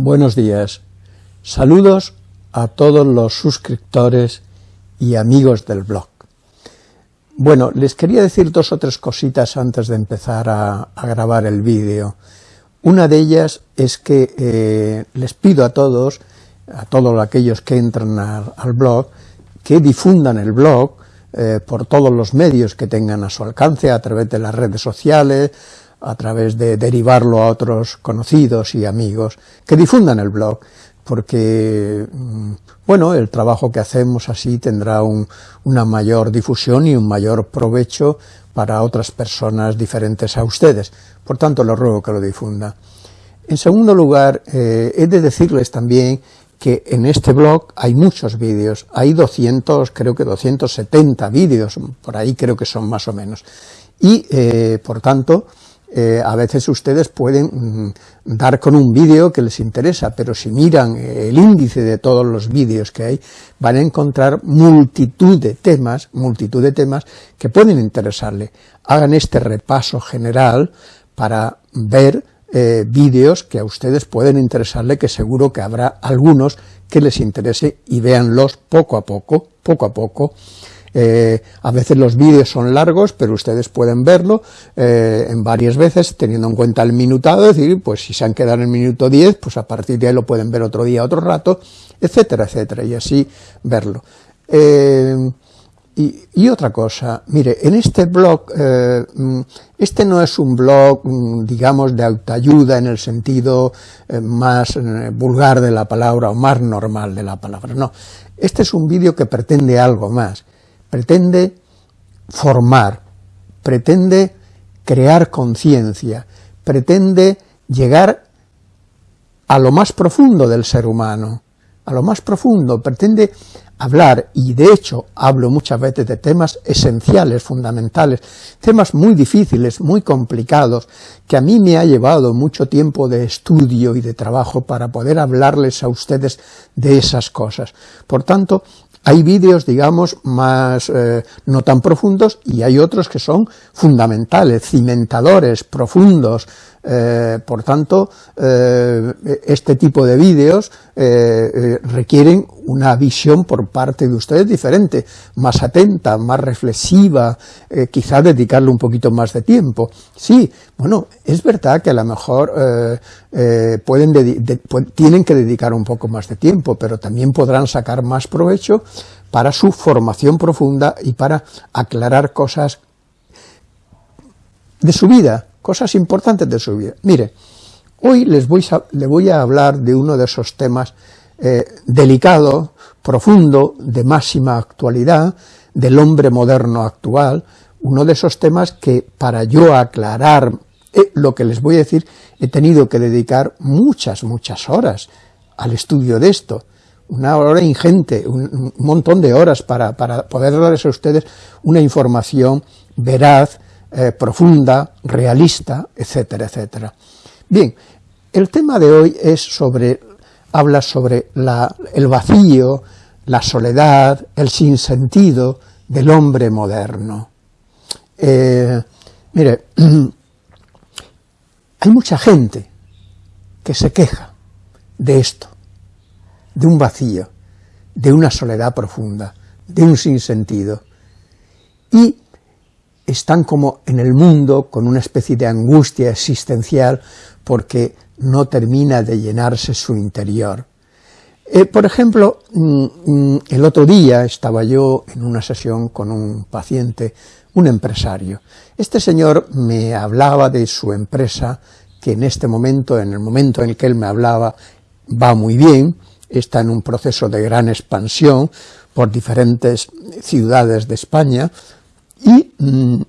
Buenos días. Saludos a todos los suscriptores y amigos del blog. Bueno, les quería decir dos o tres cositas antes de empezar a, grabar el vídeo. Una de ellas es que eh, les pido a todos, a todos aquellos que entran al, blog, que difundan el blog eh, por todos los medios que tengan a su alcance, a través de las redes sociales, a través de derivarlo a otros conocidos y amigos, que difundan el blog, porque, mm, bueno, el trabajo que hacemos así tendrá una mayor difusión y un mayor provecho para otras personas diferentes a ustedes. Por tanto, les ruego que lo difunda. En segundo lugar, eh, he de decirles también que en este blog hay muchos vídeos, hay 200, creo que 270 vídeos, por ahí creo que son más o menos, y eh, por tanto, eh, a veces ustedes pueden mm, dar con un vídeo que les interesa, pero si miran el índice de todos los vídeos que hay, van a encontrar multitud de temas, multitud de temas que pueden interesarle. Hagan este repaso general para ver eh, vídeos que a ustedes pueden interesarle, que seguro que habrá algunos que les interese y véanlos poco a poco, poco a poco, eh, a veces los vídeos son largos, pero ustedes pueden verlo eh, en varias veces, teniendo en cuenta el minutado, es decir, pues si se han quedado en el minuto 10, pues a partir de ahí lo pueden ver otro día, otro rato, etcétera, etcétera, y así verlo. Eh, y, otra cosa, mire, en este blog, mm, este no es un blog, mm, digamos, de autoayuda en el sentido más vulgar de la palabra o más normal de la palabra, no. Este es un vídeo que pretende algo más pretende formar, pretende crear conciencia, pretende llegar a lo más profundo del ser humano, a lo más profundo, pretende hablar, y de hecho hablo muchas veces de temas esenciales, fundamentales, temas muy difíciles, muy complicados, que a mí me ha llevado mucho tiempo de estudio y de trabajo para poder hablarles a ustedes de esas cosas. Por tanto, hay vídeos, digamos, más eh, no tan profundos y hay otros que son fundamentales, cimentadores, profundos, eh, por tanto, eh, este tipo de vídeos requieren una visión por parte de ustedes diferente, más atenta, más reflexiva, quizá dedicarle un poquito más de tiempo. Sí, bueno, es verdad que a lo mejor tienen que dedicar un poco más de tiempo, pero también podrán sacar más provecho para su formación profunda y para aclarar cosas de su vida, cosas importantes de su vida. Mire, hoy les voy a, voy a hablar de uno de esos temas eh, delicado, profundo, de máxima actualidad, del hombre moderno actual, uno de esos temas que para yo aclarar eh, lo que les voy a decir, he tenido que dedicar muchas, muchas horas al estudio de esto, una hora ingente, un, montón de horas para, poder darles a ustedes una información veraz, eh, profunda, realista, etcétera, etcétera. Bien, el tema de hoy es sobre, habla sobre el vacío, la soledad, el sinsentido del hombre moderno. Eh, mire, hay mucha gente que se queja de esto, de un vacío, de una soledad profunda, de un sinsentido. Y están como en el mundo con una especie de angustia existencial porque no termina de llenarse su interior. Eh, por ejemplo, mm, mm, el otro día estaba yo en una sesión con un paciente, un empresario. Este señor me hablaba de su empresa, que en este momento, en el momento en el que él me hablaba, va muy bien, está en un proceso de gran expansión por diferentes ciudades de España y mm,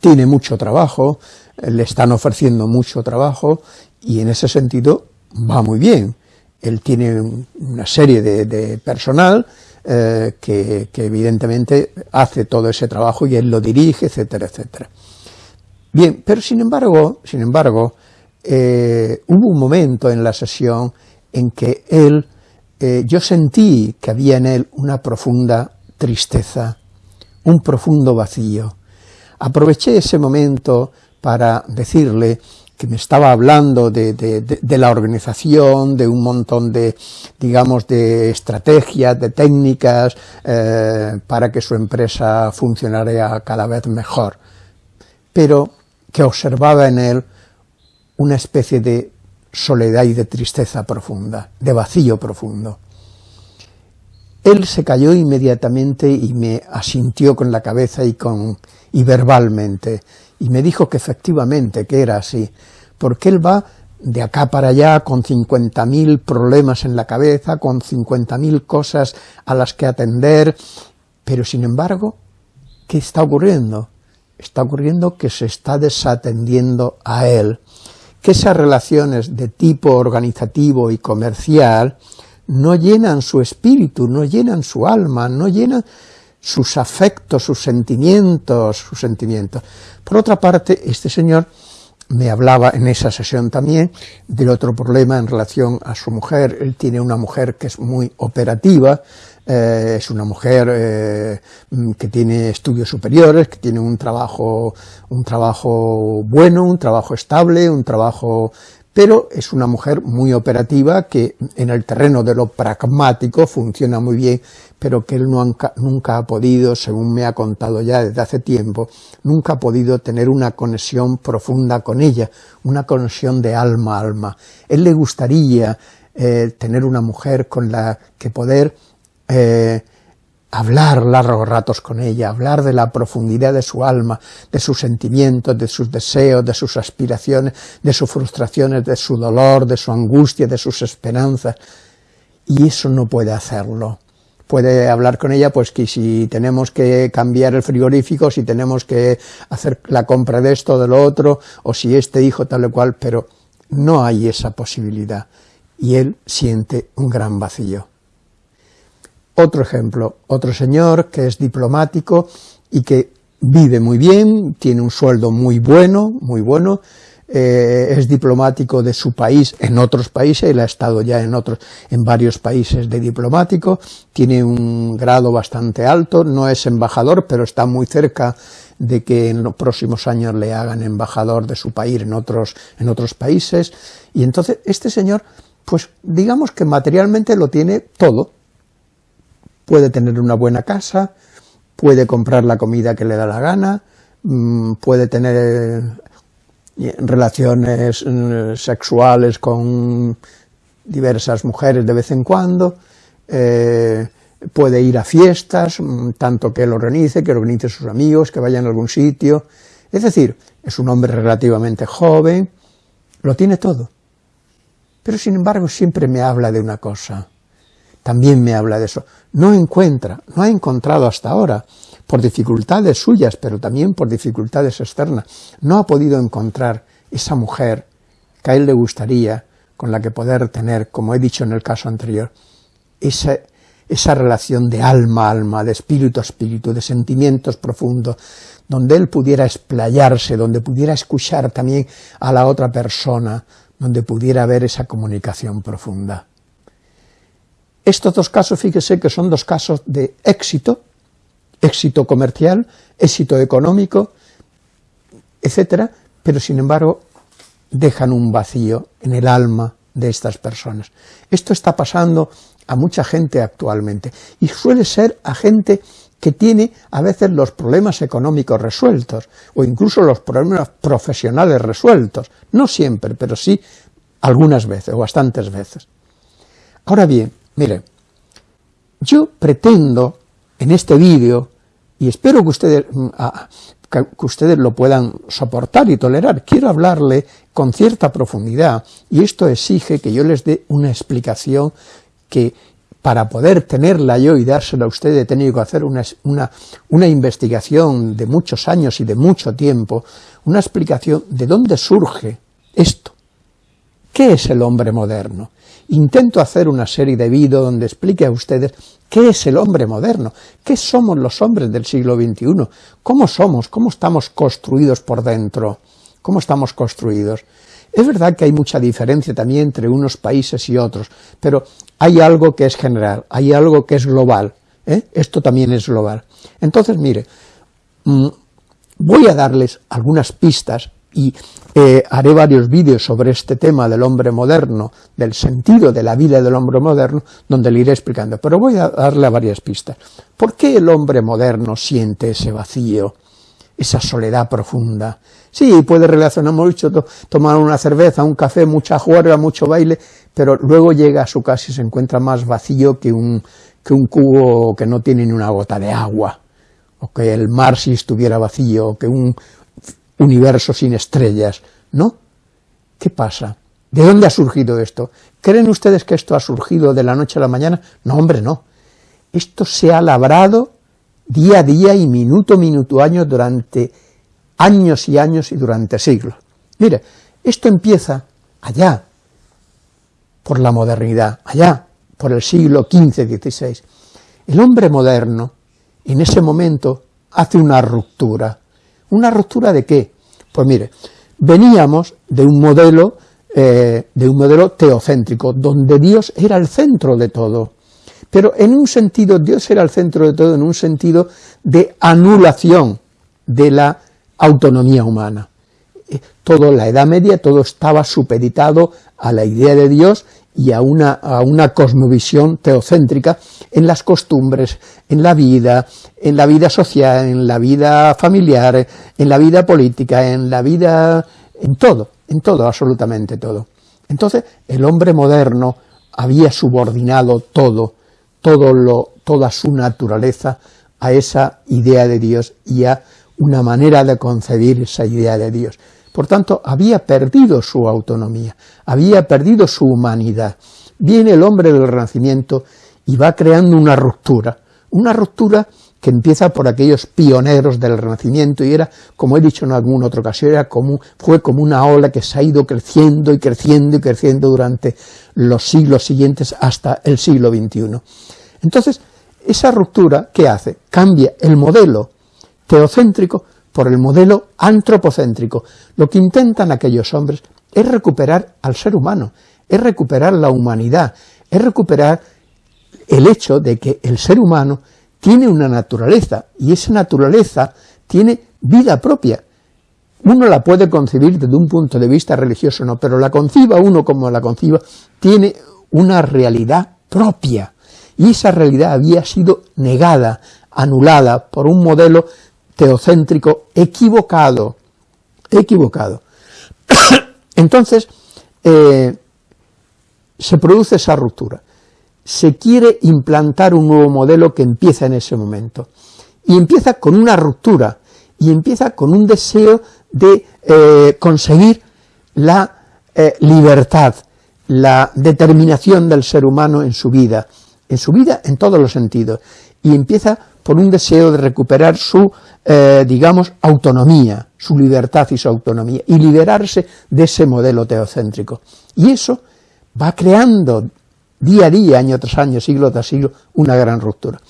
tiene mucho trabajo, le están ofreciendo mucho trabajo y en ese sentido va muy bien. Él tiene una serie de, personal eh, que, evidentemente hace todo ese trabajo y él lo dirige, etcétera, etcétera. Bien, pero sin embargo, sin embargo, eh, hubo un momento en la sesión en que él, eh, yo sentí que había en él una profunda tristeza, un profundo vacío. Aproveché ese momento para decirle que me estaba hablando de, la organización, de un montón de, digamos, de estrategias, de técnicas eh, para que su empresa funcionara cada vez mejor, pero que observaba en él una especie de soledad y de tristeza profunda, de vacío profundo. Él se cayó inmediatamente y me asintió con la cabeza y, con, y verbalmente, y me dijo que efectivamente, que era así, porque él va de acá para allá con 50.000 problemas en la cabeza, con 50.000 cosas a las que atender, pero sin embargo, ¿qué está ocurriendo? Está ocurriendo que se está desatendiendo a él, que esas relaciones de tipo organizativo y comercial no llenan su espíritu, no llenan su alma, no llenan sus afectos, sus sentimientos, sus sentimientos. Por otra parte, este señor me hablaba en esa sesión también del otro problema en relación a su mujer. Él tiene una mujer que es muy operativa, eh, es una mujer eh, que tiene estudios superiores, que tiene un trabajo, un trabajo bueno, un trabajo estable, un trabajo pero es una mujer muy operativa que en el terreno de lo pragmático funciona muy bien, pero que él nunca, ha podido, según me ha contado ya desde hace tiempo, nunca ha podido tener una conexión profunda con ella, una conexión de alma a alma. Él le gustaría eh, tener una mujer con la que poder eh, hablar largos ratos con ella, hablar de la profundidad de su alma, de sus sentimientos, de sus deseos, de sus aspiraciones, de sus frustraciones, de su dolor, de su angustia, de sus esperanzas. Y eso no puede hacerlo. Puede hablar con ella, pues que si tenemos que cambiar el frigorífico, si tenemos que hacer la compra de esto, de lo otro, o si este hijo tal o cual, pero no hay esa posibilidad. Y él siente un gran vacío. Otro ejemplo, otro señor que es diplomático y que vive muy bien, tiene un sueldo muy bueno, muy bueno, eh, es diplomático de su país en otros países, él ha estado ya en otros, en varios países de diplomático, tiene un grado bastante alto, no es embajador, pero está muy cerca de que en los próximos años le hagan embajador de su país en otros, en otros países, y entonces este señor, pues digamos que materialmente lo tiene todo, puede tener una buena casa, puede comprar la comida que le da la gana, mm, puede tener eh, relaciones mm, sexuales con diversas mujeres de vez en cuando, eh, puede ir a fiestas, mm, tanto que él organice, que organice sus amigos, que vayan a algún sitio, es decir, es un hombre relativamente joven, lo tiene todo, pero sin embargo siempre me habla de una cosa, también me habla de eso. No encuentra, no ha encontrado hasta ahora, por dificultades suyas, pero también por dificultades externas, no ha podido encontrar esa mujer que a él le gustaría, con la que poder tener, como he dicho en el caso anterior, esa, esa relación de alma a alma, de espíritu a espíritu, de sentimientos profundos, donde él pudiera explayarse, donde pudiera escuchar también a la otra persona, donde pudiera haber esa comunicación profunda. Estos dos casos, fíjese que son dos casos de éxito, éxito comercial, éxito económico, etcétera, pero sin embargo dejan un vacío en el alma de estas personas. Esto está pasando a mucha gente actualmente, y suele ser a gente que tiene a veces los problemas económicos resueltos, o incluso los problemas profesionales resueltos, no siempre, pero sí algunas veces, o bastantes veces. Ahora bien, Mire, yo pretendo en este vídeo, y espero que ustedes, mm, que ustedes lo puedan soportar y tolerar, quiero hablarle con cierta profundidad, y esto exige que yo les dé una explicación que para poder tenerla yo y dársela a ustedes he tenido que hacer una, una, una investigación de muchos años y de mucho tiempo, una explicación de dónde surge esto. ¿Qué es el hombre moderno? intento hacer una serie de vídeos donde explique a ustedes qué es el hombre moderno, qué somos los hombres del siglo XXI, cómo somos, cómo estamos construidos por dentro, cómo estamos construidos. Es verdad que hay mucha diferencia también entre unos países y otros, pero hay algo que es general, hay algo que es global, ¿eh? esto también es global. Entonces, mire, mm, voy a darles algunas pistas y eh, haré varios vídeos sobre este tema del hombre moderno, del sentido de la vida del hombre moderno, donde le iré explicando, pero voy a darle varias pistas. ¿Por qué el hombre moderno siente ese vacío, esa soledad profunda? Sí, puede relacionar mucho, tomar una cerveza, un café, mucha juerga, mucho baile, pero luego llega a su casa y se encuentra más vacío que un, que un cubo que no tiene ni una gota de agua, o que el mar si estuviera vacío, o que un universo sin estrellas, ¿no? ¿Qué pasa? ¿De dónde ha surgido esto? ¿Creen ustedes que esto ha surgido de la noche a la mañana? No, hombre, no. Esto se ha labrado día a día y minuto minuto año durante años y años y durante siglos. Mire, esto empieza allá, por la modernidad, allá, por el siglo XV-XVI. El hombre moderno, en ese momento, hace una ruptura. ¿Una ruptura de qué? Pues mire, veníamos de un modelo, eh, de un modelo teocéntrico, donde Dios era el centro de todo. Pero en un sentido, Dios era el centro de todo, en un sentido de anulación de la autonomía humana. Eh, todo la Edad Media, todo estaba supeditado a la idea de Dios y a una, a una cosmovisión teocéntrica en las costumbres, en la vida, en la vida social, en la vida familiar, en la vida política, en la vida, en todo, en todo, absolutamente todo. Entonces, el hombre moderno había subordinado todo, todo lo, toda su naturaleza a esa idea de Dios y a una manera de concebir esa idea de Dios. Por tanto, había perdido su autonomía, había perdido su humanidad. Viene el hombre del Renacimiento y va creando una ruptura, una ruptura que empieza por aquellos pioneros del Renacimiento y era, como he dicho en alguna otra ocasión, era como, fue como una ola que se ha ido creciendo y creciendo y creciendo durante los siglos siguientes hasta el siglo XXI. Entonces, esa ruptura, ¿qué hace? Cambia el modelo teocéntrico por el modelo antropocéntrico. Lo que intentan aquellos hombres es recuperar al ser humano, es recuperar la humanidad, es recuperar el hecho de que el ser humano tiene una naturaleza, y esa naturaleza tiene vida propia. Uno la puede concebir desde un punto de vista religioso, no, pero la conciba uno como la conciba, tiene una realidad propia, y esa realidad había sido negada, anulada por un modelo teocéntrico equivocado, equivocado. Entonces, eh, se produce esa ruptura. Se quiere implantar un nuevo modelo que empieza en ese momento. Y empieza con una ruptura, y empieza con un deseo de eh, conseguir la eh, libertad, la determinación del ser humano en su vida, en su vida en todos los sentidos, y empieza por un deseo de recuperar su, eh, digamos, autonomía, su libertad y su autonomía, y liberarse de ese modelo teocéntrico. Y eso va creando día a día, año tras año, siglo tras siglo, una gran ruptura.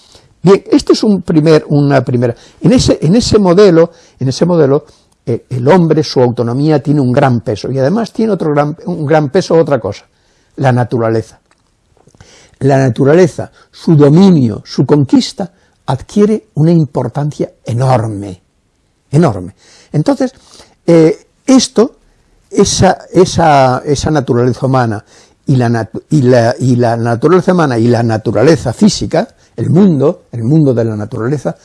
Bien, esto es un primer, una primera. En ese, en ese modelo, en ese modelo eh, el hombre, su autonomía tiene un gran peso, y además tiene otro gran, un gran peso otra cosa, la naturaleza. La naturaleza, su dominio, su conquista, adquiere una importancia enorme, enorme. Entonces, eh, esto, esa, esa, esa, naturaleza humana y la, y, la, y la naturaleza humana y la naturaleza física, el mundo, el mundo de la naturaleza,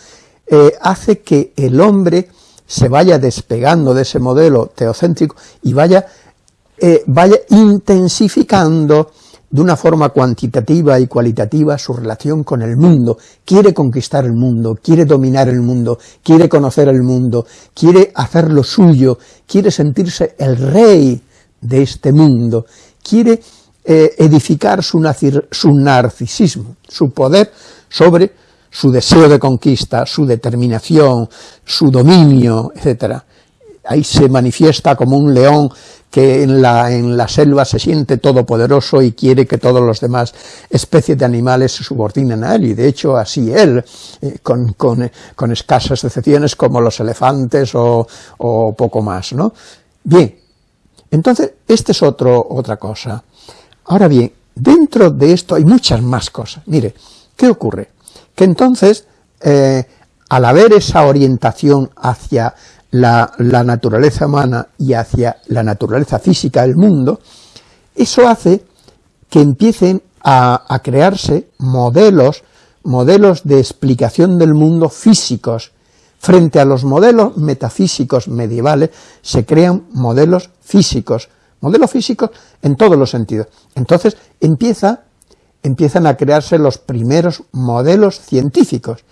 eh, hace que el hombre se vaya despegando de ese modelo teocéntrico y vaya, eh, vaya intensificando de una forma cuantitativa y cualitativa su relación con el mundo, quiere conquistar el mundo, quiere dominar el mundo, quiere conocer el mundo, quiere hacer lo suyo, quiere sentirse el rey de este mundo, quiere eh, edificar su, narcisismo, su poder sobre su deseo de conquista, su determinación, su dominio, etc. Ahí se manifiesta como un león que en la, en la selva se siente todopoderoso y quiere que todos los demás especies de animales se subordinen a él, y de hecho así él, eh, con, con, con, escasas excepciones como los elefantes o, o, poco más, ¿no? Bien, entonces, esta es otro, otra cosa. Ahora bien, dentro de esto hay muchas más cosas. Mire, ¿qué ocurre? Que entonces, eh, al haber esa orientación hacia la, naturaleza humana y hacia la naturaleza física del mundo, eso hace que empiecen a, crearse modelos, modelos de explicación del mundo físicos. Frente a los modelos metafísicos medievales se crean modelos físicos, modelos físicos en todos los sentidos. Entonces empieza, empiezan a crearse los primeros modelos científicos.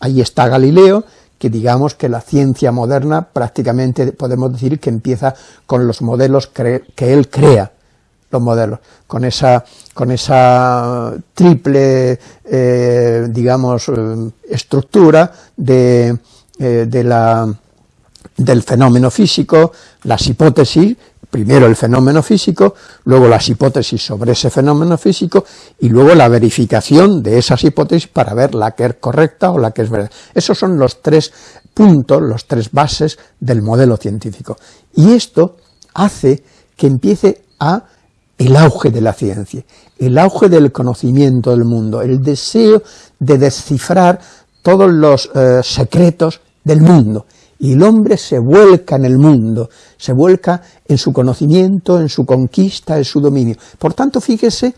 Ahí está Galileo, que digamos que la ciencia moderna prácticamente podemos decir que empieza con los modelos que él crea, los modelos, con esa, triple, eh, digamos, eh, estructura de, eh, del fenómeno físico, las hipótesis, primero el fenómeno físico, luego las hipótesis sobre ese fenómeno físico y luego la verificación de esas hipótesis para ver la que es correcta o la que es verdad. Esos son los tres puntos, los tres bases del modelo científico. Y esto hace que empiece a el auge de la ciencia, el auge del conocimiento del mundo, el deseo de descifrar todos los eh, secretos del mundo, y el hombre se vuelca en el mundo, se vuelca en su conocimiento, en su conquista, en su dominio. Por tanto, fíjese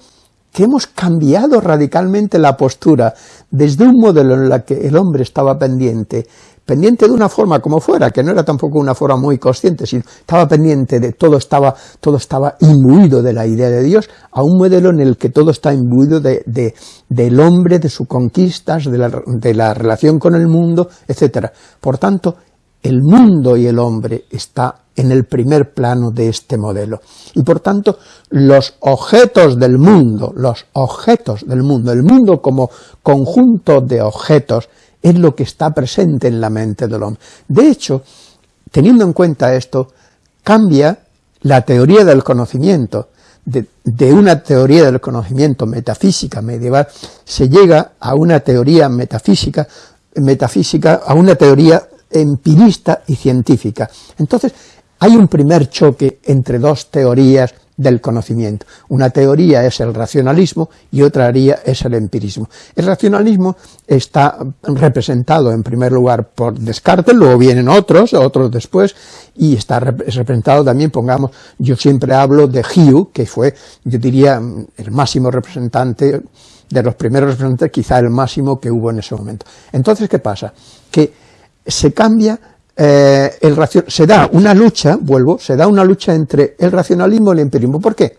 que hemos cambiado radicalmente la postura desde un modelo en el que el hombre estaba pendiente pendiente de una forma como fuera, que no era tampoco una forma muy consciente, sino estaba pendiente de todo estaba, todo estaba imbuido de la idea de Dios, a un modelo en el que todo está imbuido de, del hombre, de sus conquistas, de la, de la relación con el mundo, etc. Por tanto, el mundo y el hombre está en el primer plano de este modelo. Y por tanto, los objetos del mundo, los objetos del mundo, el mundo como conjunto de objetos, es lo que está presente en la mente del hombre. De hecho, teniendo en cuenta esto, cambia la teoría del conocimiento, de, una teoría del conocimiento metafísica medieval, se llega a una teoría metafísica, metafísica, a una teoría empirista y científica. Entonces, hay un primer choque entre dos teorías del conocimiento. Una teoría es el racionalismo y otra teoría es el empirismo. El racionalismo está representado en primer lugar por Descartes, luego vienen otros, otros después, y está representado también, pongamos, yo siempre hablo de Hume, que fue, yo diría, el máximo representante, de los primeros representantes, quizá el máximo que hubo en ese momento. Entonces, ¿qué pasa? Que se cambia eh, el se da una lucha, vuelvo, se da una lucha entre el racionalismo y el empirismo. ¿Por qué?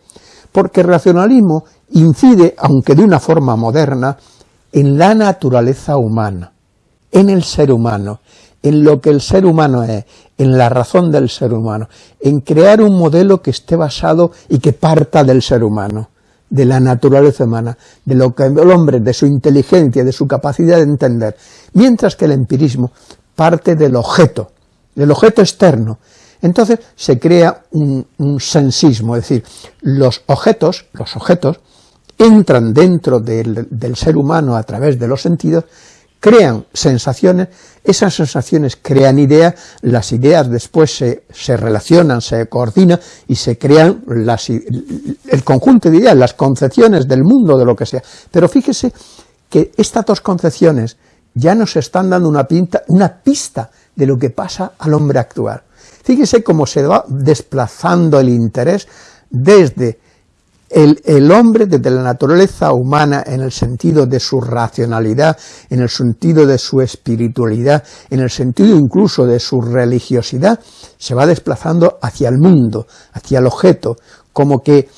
Porque el racionalismo incide, aunque de una forma moderna, en la naturaleza humana, en el ser humano, en lo que el ser humano es, en la razón del ser humano, en crear un modelo que esté basado y que parta del ser humano, de la naturaleza humana, de lo que el hombre, de su inteligencia, de su capacidad de entender, mientras que el empirismo parte del objeto, del objeto externo. Entonces se crea un, sensismo, es decir, los objetos, los objetos entran dentro del, ser humano a través de los sentidos, crean sensaciones, esas sensaciones crean ideas, las ideas después se, se relacionan, se coordinan y se crean las, el conjunto de ideas, las concepciones del mundo, de lo que sea. Pero fíjese que estas dos concepciones ya nos están dando una, pinta, una pista de lo que pasa al hombre actual. Fíjese cómo se va desplazando el interés desde el, el, hombre, desde la naturaleza humana en el sentido de su racionalidad, en el sentido de su espiritualidad, en el sentido incluso de su religiosidad, se va desplazando hacia el mundo, hacia el objeto, como que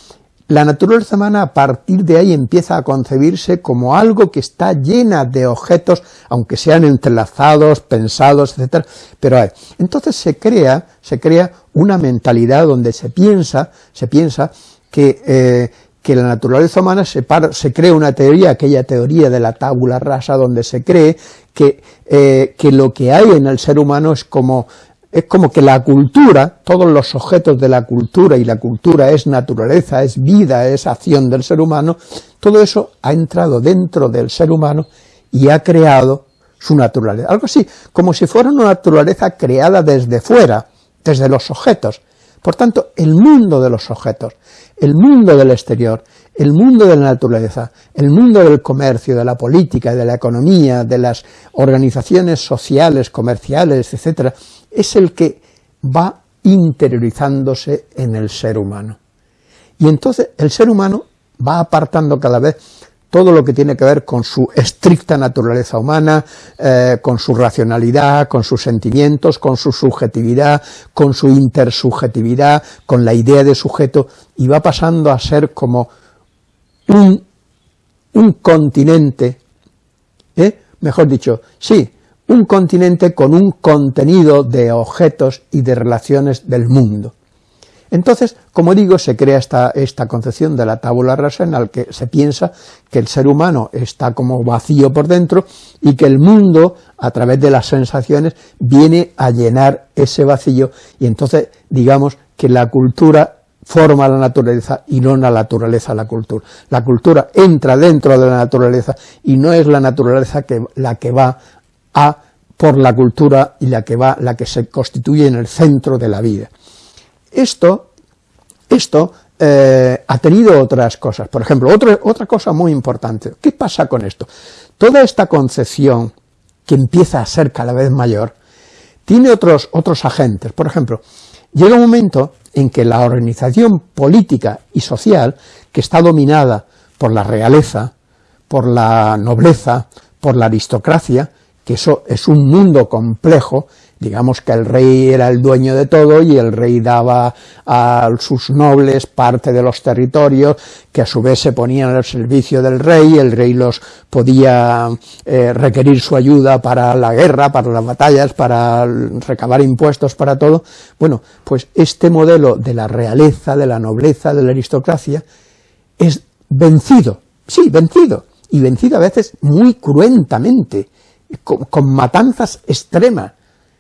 la naturaleza humana a partir de ahí empieza a concebirse como algo que está llena de objetos, aunque sean entrelazados, pensados, etc. Pero hay. Entonces se crea, se crea una mentalidad donde se piensa, se piensa que, eh, que la naturaleza humana se, se crea una teoría, aquella teoría de la tábula rasa, donde se cree que, eh, que lo que hay en el ser humano es como es como que la cultura, todos los objetos de la cultura, y la cultura es naturaleza, es vida, es acción del ser humano, todo eso ha entrado dentro del ser humano y ha creado su naturaleza. Algo así, como si fuera una naturaleza creada desde fuera, desde los objetos. Por tanto, el mundo de los objetos, el mundo del exterior, el mundo de la naturaleza, el mundo del comercio, de la política, de la economía, de las organizaciones sociales, comerciales, etcétera, es el que va interiorizándose en el ser humano. Y entonces el ser humano va apartando cada vez todo lo que tiene que ver con su estricta naturaleza humana, eh, con su racionalidad, con sus sentimientos, con su subjetividad, con su intersubjetividad, con la idea de sujeto, y va pasando a ser como un, un continente, ¿eh? mejor dicho, sí, un continente con un contenido de objetos y de relaciones del mundo. Entonces, como digo, se crea esta, esta concepción de la tabula rasa en la que se piensa que el ser humano está como vacío por dentro y que el mundo, a través de las sensaciones, viene a llenar ese vacío y entonces digamos que la cultura forma la naturaleza y no la naturaleza la cultura. La cultura entra dentro de la naturaleza y no es la naturaleza la que va a por la cultura y la que va, la que se constituye en el centro de la vida. Esto, esto eh, ha tenido otras cosas. Por ejemplo, otra cosa muy importante. ¿Qué pasa con esto? Toda esta concepción, que empieza a ser cada vez mayor, tiene otros, otros agentes. Por ejemplo, llega un momento en que la organización política y social, que está dominada por la realeza, por la nobleza, por la aristocracia, que eso es un mundo complejo, digamos que el rey era el dueño de todo y el rey daba a sus nobles parte de los territorios que a su vez se ponían al servicio del rey, el rey los podía eh, requerir su ayuda para la guerra, para las batallas, para recabar impuestos, para todo. Bueno, pues este modelo de la realeza, de la nobleza, de la aristocracia, es vencido, sí, vencido, y vencido a veces muy cruentamente, con, matanzas extremas,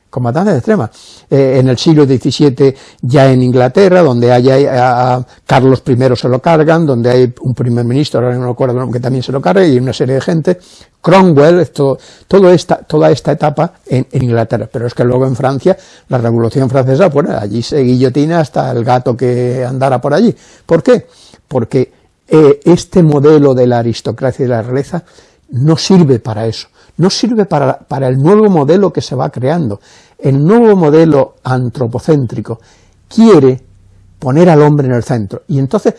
con matanzas extremas. Eh, en el siglo XVII ya en Inglaterra, donde hay a, Carlos I se lo cargan, donde hay un primer ministro, ahora no me acuerdo, que también se lo carga, y una serie de gente, Cromwell, esto, toda esta etapa en, Inglaterra, pero es que luego en Francia, la Revolución Francesa, bueno, allí se guillotina hasta el gato que andara por allí. ¿Por qué? Porque eh, este modelo de la aristocracia y de la realeza no sirve para eso no sirve para, el nuevo modelo que se va creando. El nuevo modelo antropocéntrico quiere poner al hombre en el centro, y entonces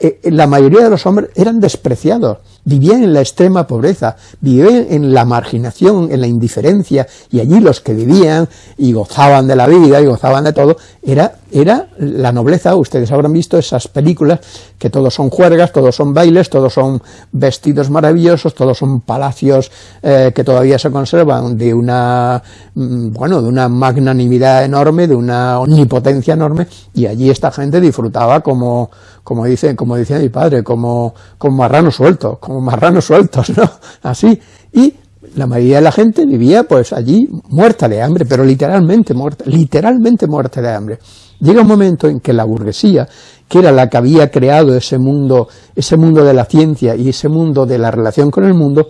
eh, la mayoría de los hombres eran despreciados, vivían en la extrema pobreza, vivían en la marginación, en la indiferencia, y allí los que vivían y gozaban de la vida y gozaban de todo, era, era la nobleza, ustedes habrán visto esas películas que todos son juergas, todos son bailes, todos son vestidos maravillosos, todos son palacios eh, que todavía se conservan de una, mm, bueno, de una magnanimidad enorme, de una omnipotencia enorme, y allí esta gente disfrutaba como, como dice, como decía mi padre, como, como marranos sueltos, como marranos sueltos, ¿no? Así. Y la mayoría de la gente vivía pues allí muerta de hambre, pero literalmente muerta, literalmente muerta de hambre. Llega un momento en que la burguesía, que era la que había creado ese mundo, ese mundo de la ciencia y ese mundo de la relación con el mundo,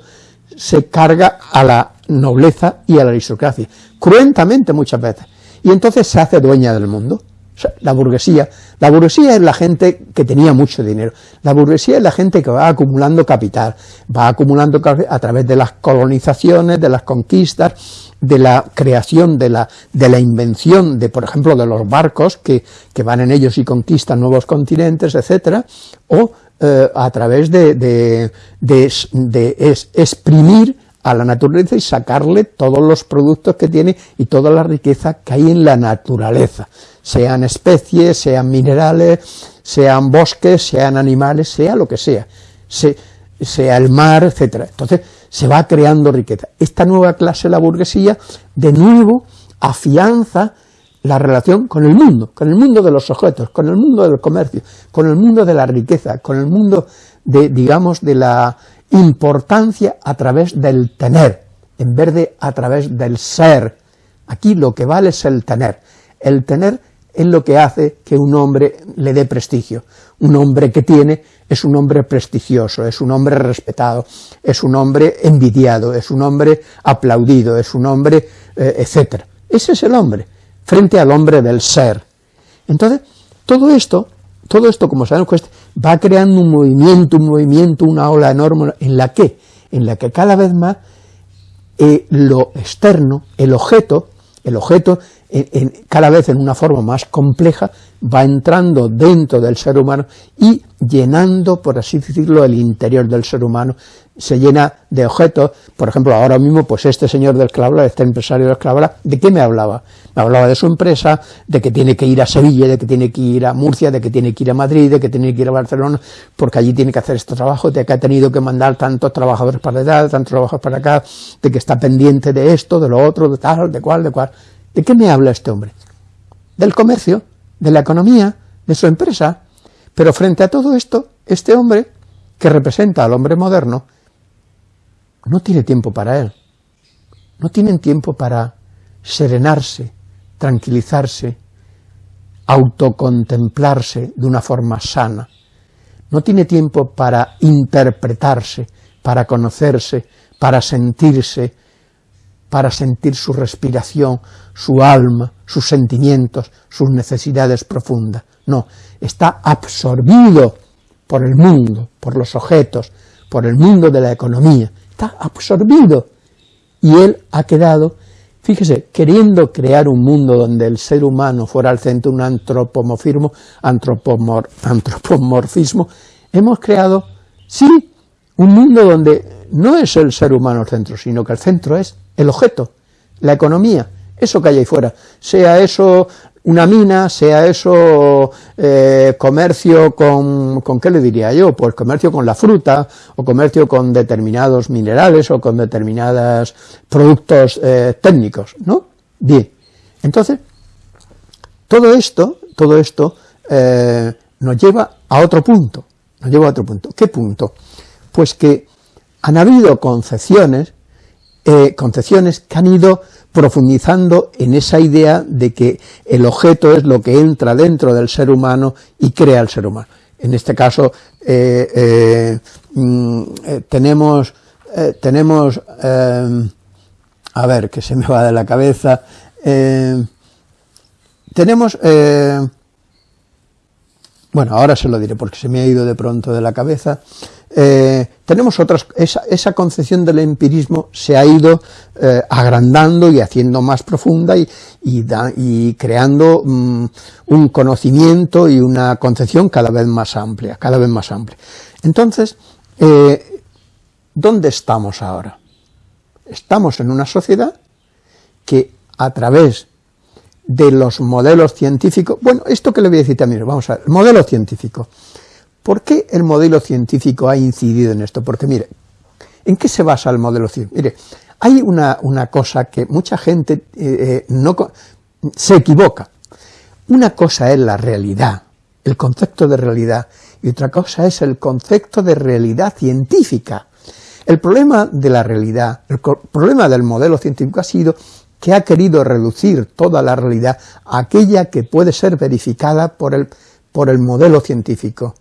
se carga a la nobleza y a la aristocracia, cruentamente muchas veces, y entonces se hace dueña del mundo la burguesía, la burguesía es la gente que tenía mucho dinero, la burguesía es la gente que va acumulando capital, va acumulando a través de las colonizaciones, de las conquistas, de la creación, de la, de la invención de, por ejemplo, de los barcos que, van en ellos y conquistan nuevos continentes, etcétera, o eh, a través de, de, de, exprimir a la naturaleza y sacarle todos los productos que tiene y toda la riqueza que hay en la naturaleza sean especies, sean minerales, sean bosques, sean animales, sea lo que sea, sea el mar, etcétera. Entonces se va creando riqueza. Esta nueva clase, la burguesía, de nuevo afianza la relación con el mundo, con el mundo de los objetos, con el mundo del comercio, con el mundo de la riqueza, con el mundo de, digamos, de la importancia a través del tener, en vez de a través del ser. Aquí lo que vale es el tener. El tener es lo que hace que un hombre le dé prestigio. Un hombre que tiene es un hombre prestigioso, es un hombre respetado, es un hombre envidiado, es un hombre aplaudido, es un hombre, eh, etc. Ese es el hombre, frente al hombre del ser. Entonces, todo esto, todo esto, como sabemos, va creando un movimiento, un movimiento, una ola enorme, en la que, en la que cada vez más eh, lo externo, el objeto, el objeto, cada vez en una forma más compleja, va entrando dentro del ser humano y llenando, por así decirlo, el interior del ser humano, se llena de objetos, por ejemplo, ahora mismo, pues este señor del Clavla, este empresario del Clavla, ¿de qué me hablaba? Me hablaba de su empresa, de que tiene que ir a Sevilla, de que tiene que ir a Murcia, de que tiene que ir a Madrid, de que tiene que ir a Barcelona, porque allí tiene que hacer este trabajo, de que ha tenido que mandar tantos trabajadores para allá, tantos trabajadores para acá, de que está pendiente de esto, de lo otro, de tal, de cual, de cual. ¿De qué me habla este hombre? Del comercio, de la economía, de su empresa. Pero frente a todo esto, este hombre, que representa al hombre moderno, no tiene tiempo para él. No tienen tiempo para serenarse, tranquilizarse, autocontemplarse de una forma sana. No tiene tiempo para interpretarse, para conocerse, para sentirse, para sentir su respiración, su alma, sus sentimientos, sus necesidades profundas. No, está absorbido por el mundo, por los objetos, por el mundo de la economía, absorbido. Y él ha quedado, fíjese, queriendo crear un mundo donde el ser humano fuera al centro, un antropomorfismo, antropomorfismo, hemos creado, sí, un mundo donde no es el ser humano el centro, sino que el centro es el objeto, la economía, eso que hay ahí fuera, sea eso una mina, sea eso eh, comercio con, con, ¿qué le diría yo? Pues comercio con la fruta, o comercio con determinados minerales, o con determinados productos eh, técnicos, ¿no? Bien, entonces, todo esto, todo esto eh, nos lleva a otro punto, nos lleva a otro punto. ¿Qué punto? Pues que han habido concepciones concepciones que han ido profundizando en esa idea de que el objeto es lo que entra dentro del ser humano y crea el ser humano. En este caso eh, eh, mm, tenemos, tenemos a ver, que se me va de la cabeza, tenemos, bueno, ahora se lo diré porque se me ha ido de pronto de la cabeza, eh, tenemos otras, esa, concepción del empirismo se ha ido eh, agrandando y haciendo más profunda y, y, creando mm, un conocimiento y una concepción cada vez más amplia, cada vez más amplia. Entonces, eh, ¿dónde estamos ahora? Estamos en una sociedad que a través de los modelos científicos, bueno, esto que le voy a decir también, vamos a ver, el modelo científico, ¿Por qué el modelo científico ha incidido en esto? Porque mire, ¿en qué se basa el modelo científico? Mire, hay una, cosa que mucha gente eh, eh, no, se equivoca. Una cosa es la realidad, el concepto de realidad, y otra cosa es el concepto de realidad científica. El problema de la realidad, el problema del modelo científico ha sido que ha querido reducir toda la realidad a aquella que puede ser verificada por el, por el modelo científico.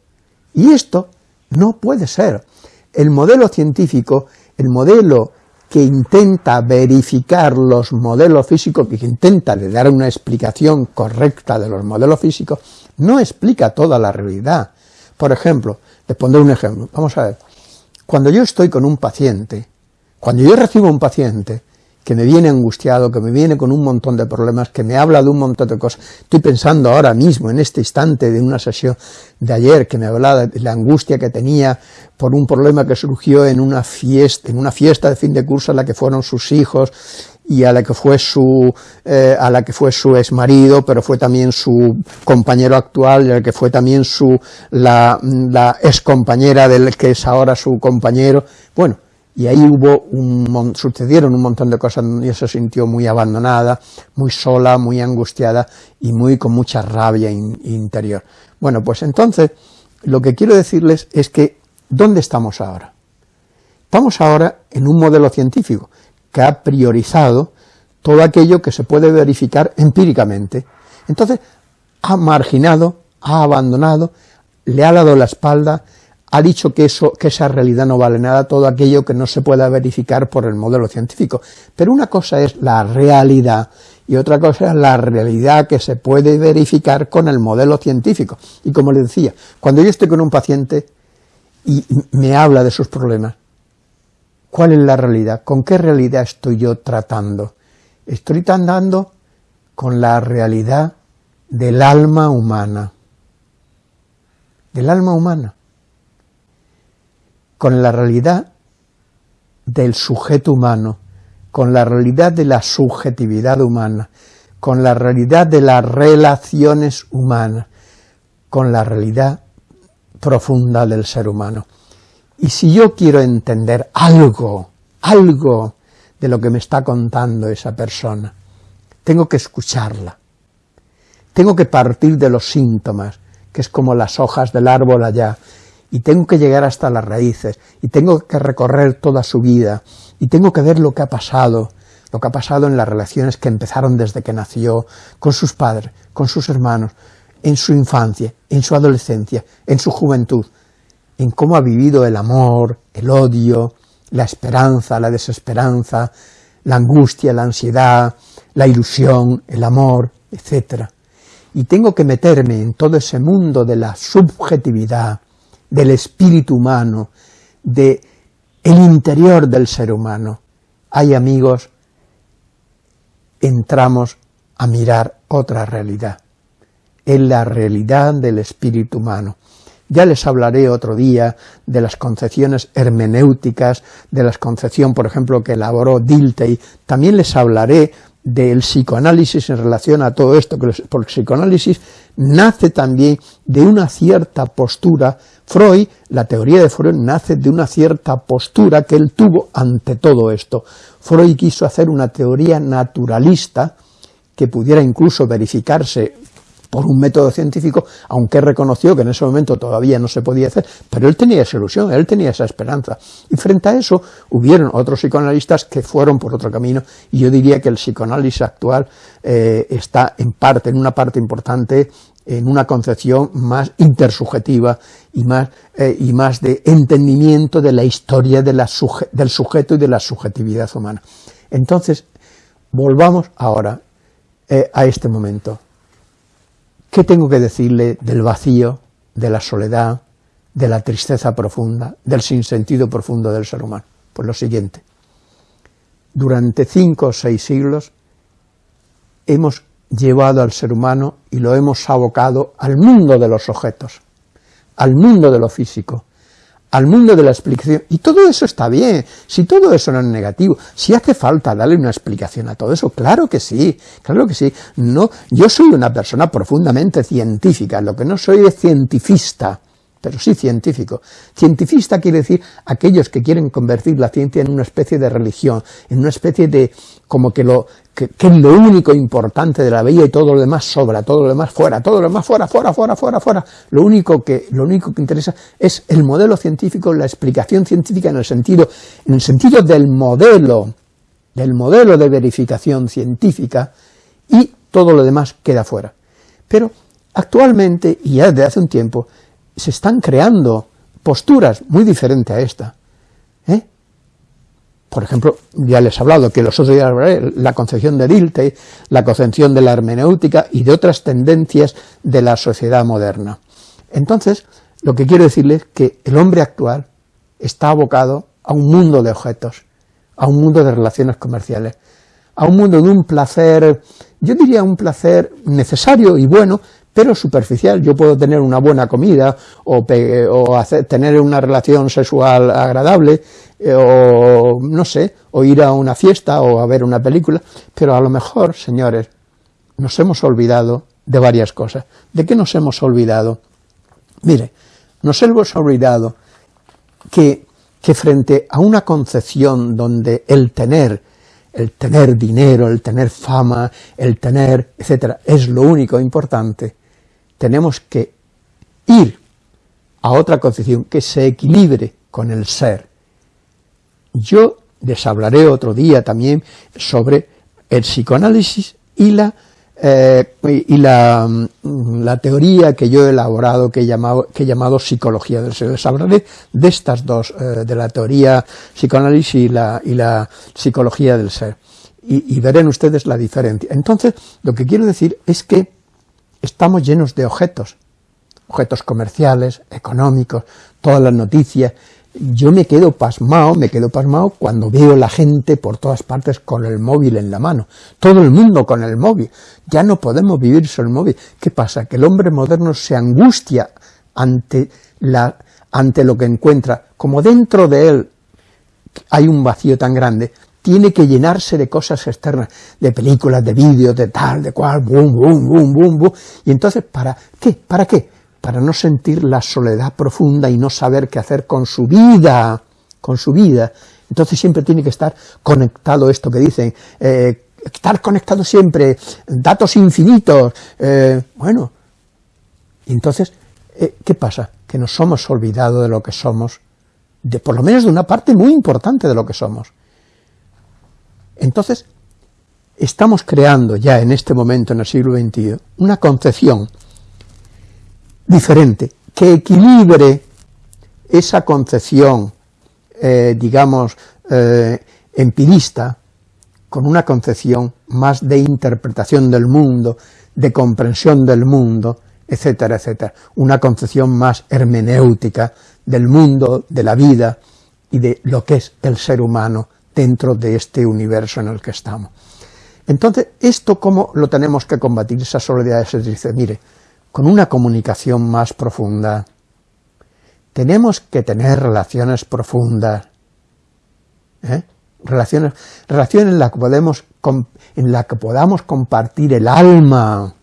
Y esto no puede ser. El modelo científico, el modelo que intenta verificar los modelos físicos, que intenta dar una explicación correcta de los modelos físicos, no explica toda la realidad. Por ejemplo, les pondré un ejemplo, vamos a ver, cuando yo estoy con un paciente, cuando yo recibo un paciente, que me viene angustiado, que me viene con un montón de problemas, que me habla de un montón de cosas. Estoy pensando ahora mismo, en este instante de una sesión de ayer, que me hablaba de la angustia que tenía por un problema que surgió en una fiesta, en una fiesta de fin de curso a la que fueron sus hijos, y a la que fue su eh, a la que fue su ex marido, pero fue también su compañero actual, y a la que fue también su la, la ex compañera del que es ahora su compañero. Bueno, y ahí hubo un, sucedieron un montón de cosas y se sintió muy abandonada, muy sola, muy angustiada y muy con mucha rabia interior. Bueno, pues entonces, lo que quiero decirles es que, ¿dónde estamos ahora? Estamos ahora en un modelo científico que ha priorizado todo aquello que se puede verificar empíricamente. Entonces, ha marginado, ha abandonado, le ha dado la espalda, ha dicho que, eso, que esa realidad no vale nada, todo aquello que no se pueda verificar por el modelo científico. Pero una cosa es la realidad y otra cosa es la realidad que se puede verificar con el modelo científico. Y como le decía, cuando yo estoy con un paciente y me habla de sus problemas, ¿cuál es la realidad? ¿Con qué realidad estoy yo tratando? estoy tratando con la realidad del alma humana, del alma humana, con la realidad del sujeto humano, con la realidad de la subjetividad humana, con la realidad de las relaciones humanas, con la realidad profunda del ser humano. Y si yo quiero entender algo, algo de lo que me está contando esa persona, tengo que escucharla, tengo que partir de los síntomas, que es como las hojas del árbol allá, y tengo que llegar hasta las raíces, y tengo que recorrer toda su vida, y tengo que ver lo que ha pasado, lo que ha pasado en las relaciones que empezaron desde que nació, con sus padres, con sus hermanos, en su infancia, en su adolescencia, en su juventud, en cómo ha vivido el amor, el odio, la esperanza, la desesperanza, la angustia, la ansiedad, la ilusión, el amor, etc. Y tengo que meterme en todo ese mundo de la subjetividad, del espíritu humano, de el interior del ser humano. Hay amigos, entramos a mirar otra realidad, en la realidad del espíritu humano. Ya les hablaré otro día de las concepciones hermenéuticas, de las concepción, por ejemplo, que elaboró Dilthey. También les hablaré del psicoanálisis en relación a todo esto, porque el psicoanálisis nace también de una cierta postura, Freud, la teoría de Freud nace de una cierta postura que él tuvo ante todo esto. Freud quiso hacer una teoría naturalista que pudiera incluso verificarse por un método científico, aunque reconoció que en ese momento todavía no se podía hacer, pero él tenía esa ilusión, él tenía esa esperanza. Y frente a eso hubieron otros psicoanalistas que fueron por otro camino, y yo diría que el psicoanálisis actual eh, está en parte, en una parte importante, en una concepción más intersubjetiva y más, eh, y más de entendimiento de la historia del sujeto y de la subjetividad humana. Entonces, volvamos ahora eh, a este momento. ¿Qué tengo que decirle del vacío, de la soledad, de la tristeza profunda, del sinsentido profundo del ser humano? Pues lo siguiente. Durante cinco o seis siglos hemos llevado al ser humano y lo hemos abocado al mundo de los objetos, al mundo de lo físico, al mundo de la explicación. Y todo eso está bien, si todo eso no es negativo, si hace falta darle una explicación a todo eso, claro que sí, claro que sí. No, yo soy una persona profundamente científica, lo que no soy es cientifista, pero sí científico. Cientifista quiere decir aquellos que quieren convertir la ciencia en una especie de religión, en una especie de, como que lo, que, es lo único importante de la vida y todo lo demás sobra, todo lo demás fuera, todo lo demás fuera, fuera, fuera, fuera, fuera. Lo único que, lo único que interesa es el modelo científico, la explicación científica en el sentido, en el sentido del modelo, del modelo de verificación científica y todo lo demás queda fuera. Pero actualmente, y ya desde hace un tiempo, se están creando posturas muy diferentes a esta. ¿eh? Por ejemplo, ya les he hablado que los otros días la concepción de Dilthey, la concepción de la hermenéutica y de otras tendencias de la sociedad moderna. Entonces, lo que quiero decirles es que el hombre actual está abocado a un mundo de objetos, a un mundo de relaciones comerciales, a un mundo de un placer, yo diría un placer necesario y bueno, pero superficial. Yo puedo tener una buena comida o, tener una relación sexual agradable eh, o no sé, o ir a una fiesta o a ver una película, pero a lo mejor, señores, nos hemos olvidado de varias cosas. ¿De qué nos hemos olvidado? Mire, nos hemos olvidado que, que frente a una concepción donde el tener el tener dinero, el tener fama, el tener, etcétera, es lo único importante, tenemos que ir a otra concepción que se equilibre con el ser. Yo les hablaré otro día también sobre el psicoanálisis y la, eh, y mm, la, teoría que yo he elaborado, que he llamado, que he llamado psicología del ser. Les hablaré de estas dos, eh, de la teoría psicoanálisis y la, y la psicología del ser. Y verán ustedes la diferencia. Entonces, lo que quiero decir es que estamos llenos de objetos, objetos comerciales, económicos, todas las noticias, yo me quedo pasmado, me quedo pasmado cuando veo la gente por todas partes con el móvil en la mano, todo el mundo con el móvil, ya no podemos vivir sin el móvil. ¿Qué pasa? Que el hombre moderno se angustia ante, la, ante lo que encuentra, como dentro de él hay un vacío tan grande, tiene que llenarse de cosas externas, de películas, de vídeos, de tal, de cual, boom, boom, boom, boom, boom, y entonces, ¿para qué? ¿Para qué? para no sentir la soledad profunda y no saber qué hacer con su vida, con su vida. Entonces siempre tiene que estar conectado esto que dicen, eh, estar conectado siempre, datos infinitos, eh, bueno, entonces, eh, ¿qué pasa? Que nos hemos olvidado de lo que somos, de por lo menos de una parte muy importante de lo que somos. Entonces, estamos creando ya en este momento, en el siglo XXI, una concepción diferente, que equilibre esa concepción, eh, digamos, eh, empirista, con una concepción más de interpretación del mundo, de comprensión del mundo, etcétera, etcétera. Una concepción más hermenéutica del mundo, de la vida y de lo que es el ser humano dentro de este universo en el que estamos. Entonces, ¿esto cómo lo tenemos que combatir? Esa soledad se dice, mire, con una comunicación más profunda. Tenemos que tener relaciones profundas, ¿eh? relaciones, relaciones en las que podemos, en la que podamos compartir el alma,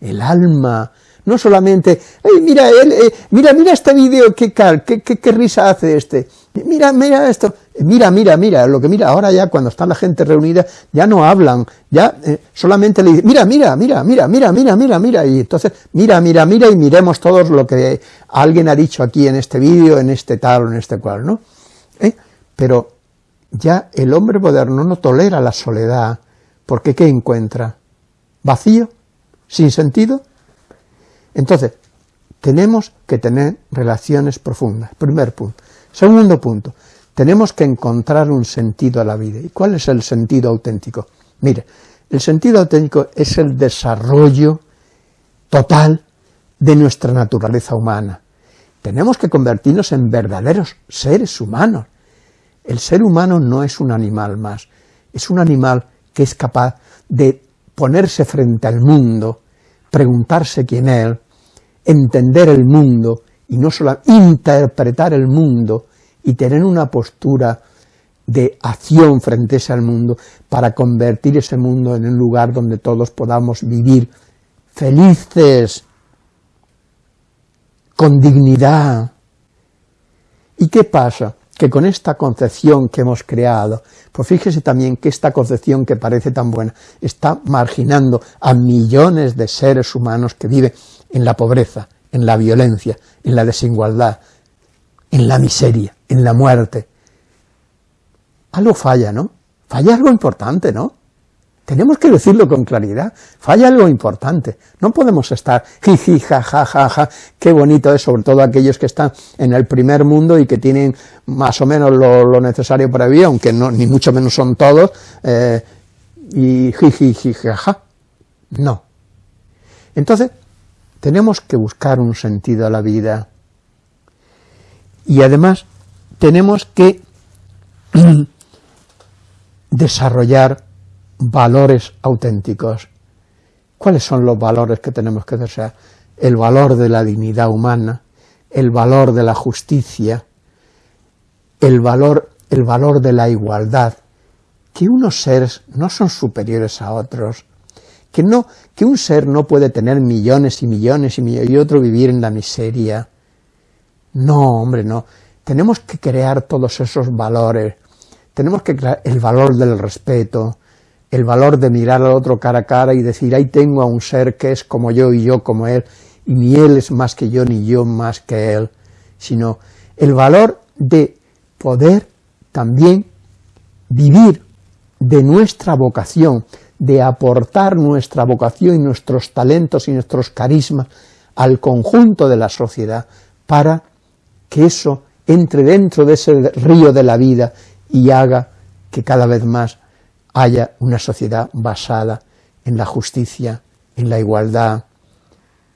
el alma, no solamente, mira, él, eh, mira, mira este vídeo, qué, qué, qué risa hace este, mira, mira esto, mira, mira, mira, lo que mira, ahora ya cuando está la gente reunida, ya no hablan, ya eh, solamente le dicen, mira, mira, mira, mira, mira, mira, mira, mira, y entonces, mira, mira, mira, y miremos todos lo que alguien ha dicho aquí en este vídeo, en este tal o en este cual, ¿no? ¿Eh? Pero ya el hombre moderno no tolera la soledad, porque ¿qué encuentra? ¿Vacío? ¿Sin sentido? Entonces, tenemos que tener relaciones profundas, primer punto. Segundo punto, tenemos que encontrar un sentido a la vida. ¿Y cuál es el sentido auténtico? Mire, el sentido auténtico es el desarrollo total de nuestra naturaleza humana. Tenemos que convertirnos en verdaderos seres humanos. El ser humano no es un animal más, es un animal que es capaz de ponerse frente al mundo, preguntarse quién es, entender el mundo y no solo interpretar el mundo y tener una postura de acción frente a ese mundo para convertir ese mundo en un lugar donde todos podamos vivir felices, con dignidad. ¿Y qué pasa? Que con esta concepción que hemos creado, pues fíjese también que esta concepción que parece tan buena, está marginando a millones de seres humanos que viven en la pobreza, en la violencia, en la desigualdad, en la miseria, en la muerte. Algo falla, ¿no? Falla algo importante, ¿no? Tenemos que decirlo con claridad, falla algo importante, no podemos estar jiji, ja, ja, ja, ja, qué bonito es, sobre todo aquellos que están en el primer mundo y que tienen más o menos lo, necesario para vivir, aunque no, ni mucho menos son todos, eh, y jiji, ja, no. Entonces, tenemos que buscar un sentido a la vida. Y además tenemos que desarrollar valores auténticos. ¿Cuáles son los valores que tenemos que desear? El valor de la dignidad humana, el valor de la justicia, el valor, el valor de la igualdad, que unos seres no son superiores a otros, que, no, que un ser no puede tener millones y millones y millones y otro vivir en la miseria. No, hombre, no. Tenemos que crear todos esos valores. Tenemos que crear el valor del respeto, el valor de mirar al otro cara a cara y decir, ahí tengo a un ser que es como yo y yo como él, y ni él es más que yo ni yo más que él, sino el valor de poder también vivir de nuestra vocación, de aportar nuestra vocación y nuestros talentos y nuestros carismas al conjunto de la sociedad para que eso entre dentro de ese río de la vida y haga que cada vez más haya una sociedad basada en la justicia, en la igualdad,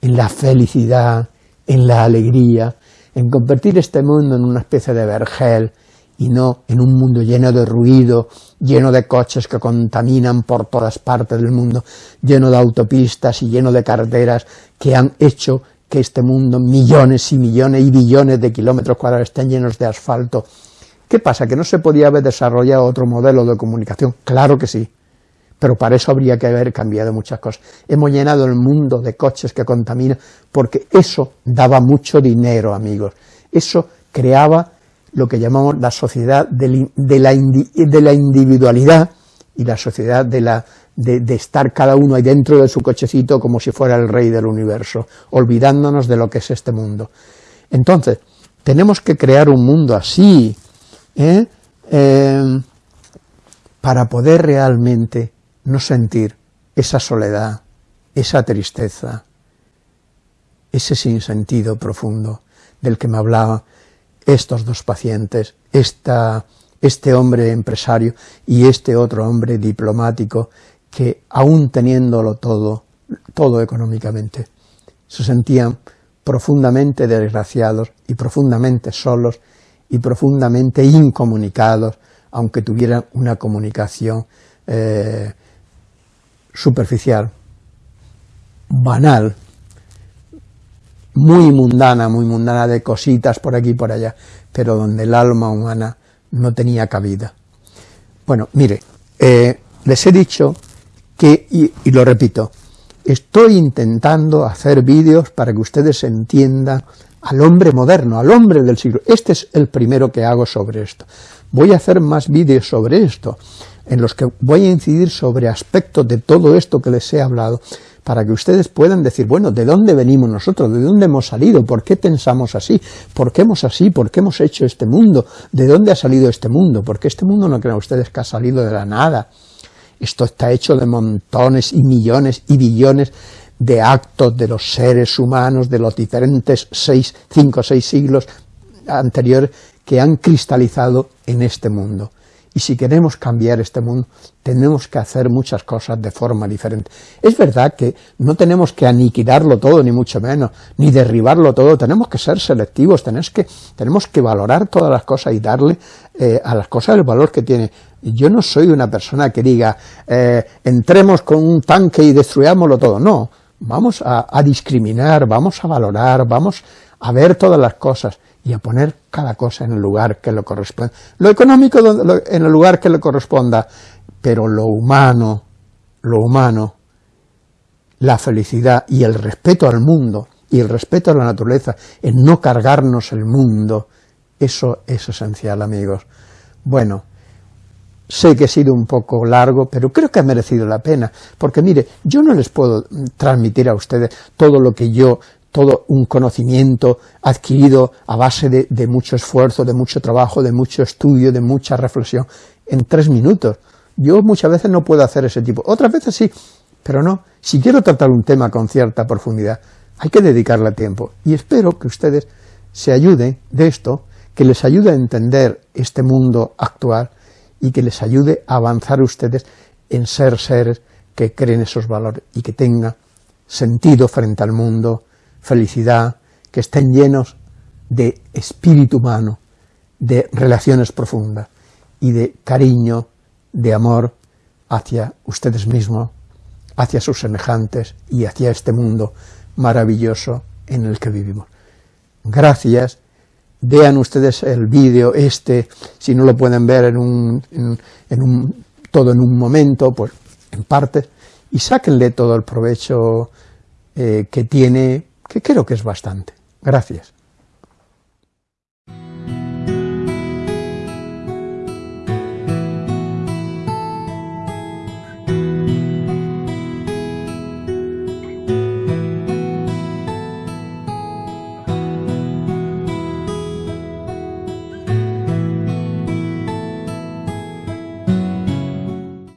en la felicidad, en la alegría, en convertir este mundo en una especie de vergel y no en un mundo lleno de ruido, lleno de coches que contaminan por todas partes del mundo, lleno de autopistas y lleno de carreteras que han hecho que este mundo, millones y millones y billones de kilómetros cuadrados estén llenos de asfalto. ¿Qué pasa? ¿Que no se podía haber desarrollado otro modelo de comunicación? Claro que sí, pero para eso habría que haber cambiado muchas cosas. Hemos llenado el mundo de coches que contaminan, porque eso daba mucho dinero, amigos. Eso creaba lo que llamamos la sociedad de la, de la individualidad y la sociedad de, la, de, estar cada uno ahí dentro de su cochecito como si fuera el rey del universo, olvidándonos de lo que es este mundo. Entonces, tenemos que crear un mundo así, ¿eh? Eh, para poder realmente no sentir esa soledad, esa tristeza, ese sinsentido profundo del que me hablaba estos dos pacientes, esta, este hombre empresario y este otro hombre diplomático, que aún teniéndolo todo, todo económicamente, se sentían profundamente desgraciados y profundamente solos y profundamente incomunicados, aunque tuvieran una comunicación eh, superficial, banal, muy mundana, muy mundana de cositas por aquí y por allá, pero donde el alma humana no tenía cabida. Bueno, mire, eh, les he dicho que, y, lo repito, estoy intentando hacer vídeos para que ustedes entiendan al hombre moderno, al hombre del siglo. Este es el primero que hago sobre esto. Voy a hacer más vídeos sobre esto, en los que voy a incidir sobre aspectos de todo esto que les he hablado, para que ustedes puedan decir, bueno, ¿de dónde venimos nosotros? ¿De dónde hemos salido? ¿Por qué pensamos así? ¿Por qué hemos así? ¿Por qué hemos hecho este mundo? ¿De dónde ha salido este mundo? Porque este mundo no crean ustedes que ha salido de la nada. Esto está hecho de montones y millones y billones de actos de los seres humanos de los diferentes seis, cinco o seis siglos anteriores que han cristalizado en este mundo. Y si queremos cambiar este mundo, tenemos que hacer muchas cosas de forma diferente. Es verdad que no tenemos que aniquilarlo todo, ni mucho menos, ni derribarlo todo, tenemos que ser selectivos, tenemos que, tenemos que valorar todas las cosas y darle eh, a las cosas el valor que tiene. Yo no soy una persona que diga, eh, entremos con un tanque y destruyámoslo todo, no, vamos a, a discriminar, vamos a valorar, vamos a ver todas las cosas, y a poner cada cosa en el lugar que le corresponde. Lo económico en el lugar que le corresponda, pero lo humano, lo humano, la felicidad y el respeto al mundo y el respeto a la naturaleza, en no cargarnos el mundo, eso es esencial, amigos. Bueno, sé que he sido un poco largo, pero creo que ha merecido la pena, porque mire, yo no les puedo transmitir a ustedes todo lo que yo todo un conocimiento adquirido a base de, mucho esfuerzo, de mucho trabajo, de mucho estudio, de mucha reflexión, en tres minutos. Yo muchas veces no puedo hacer ese tipo, otras veces sí, pero no. Si quiero tratar un tema con cierta profundidad, hay que dedicarle tiempo. Y espero que ustedes se ayuden de esto, que les ayude a entender este mundo actual y que les ayude a avanzar ustedes en ser seres que creen esos valores y que tengan sentido frente al mundo, felicidad, que estén llenos de espíritu humano, de relaciones profundas y de cariño, de amor hacia ustedes mismos, hacia sus semejantes y hacia este mundo maravilloso en el que vivimos. Gracias, vean ustedes el vídeo este, si no lo pueden ver en un, en un, todo en un momento, pues en parte, y sáquenle todo el provecho eh, que tiene que creo que es bastante. Gracias.